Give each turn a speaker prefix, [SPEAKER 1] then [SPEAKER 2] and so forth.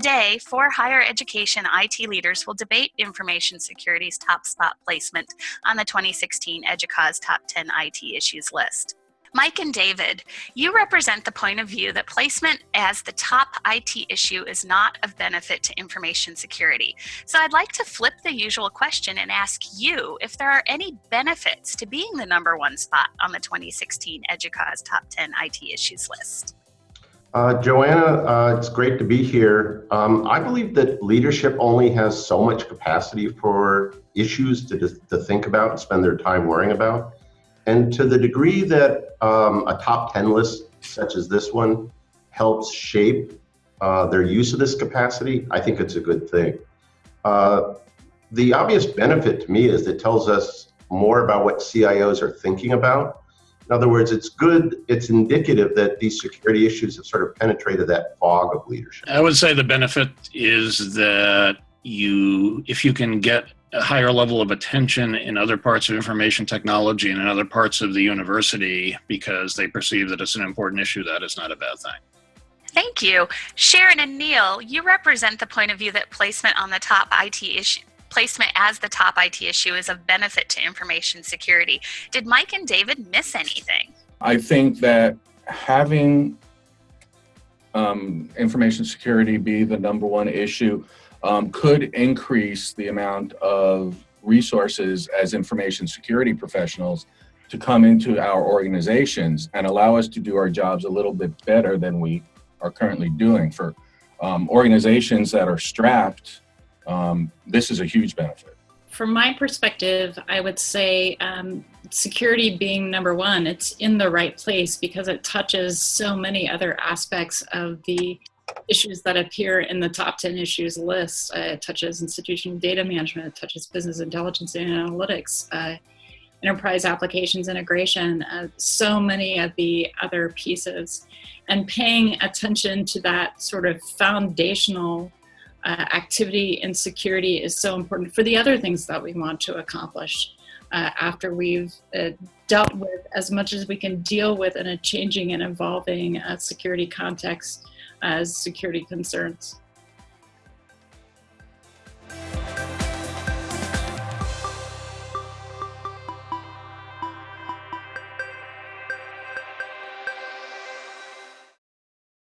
[SPEAKER 1] Today, four higher education IT leaders will debate information security's top spot placement on the 2016 EDUCAUSE Top 10 IT Issues list. Mike and David, you represent the point of view that placement as the top IT issue is not of benefit to information security. So I'd like to flip the usual question and ask you if there are any benefits to being the number one spot on the 2016 EDUCAUSE Top 10 IT Issues list.
[SPEAKER 2] Uh, Joanna, uh, it's great to be here. Um, I believe that leadership only has so much capacity for issues to, to think about and spend their time worrying about. And to the degree that um, a top 10 list such as this one helps shape uh, their use of this capacity, I think it's a good thing. Uh, the obvious benefit to me is it tells us more about what CIOs are thinking about. In other words, it's good, it's indicative that these security issues have sort of penetrated that fog of leadership.
[SPEAKER 3] I would say the benefit is that you, if you can get a higher level of attention in other parts of information technology and in other parts of the university because they perceive that it's an important issue, that is not a bad thing.
[SPEAKER 1] Thank you. Sharon and Neil, you represent the point of view that placement on the top IT issue placement as the top IT issue is of benefit to information security. Did Mike and David miss anything?
[SPEAKER 4] I think that having um, information security be the number one issue um, could increase the amount of resources as information security professionals to come into our organizations and allow us to do our jobs a little bit better than we are currently doing. For um, organizations that are strapped, um, this is a huge benefit.
[SPEAKER 5] From my perspective, I would say um, security being number one, it's in the right place because it touches so many other aspects of the issues that appear in the top 10 issues list. Uh, it touches institutional data management, it touches business intelligence and analytics, uh, enterprise applications integration, uh, so many of the other pieces. And paying attention to that sort of foundational uh, activity in security is so important for the other things that we want to accomplish. Uh, after we've uh, dealt with as much as we can deal with in a changing and evolving security context as security concerns.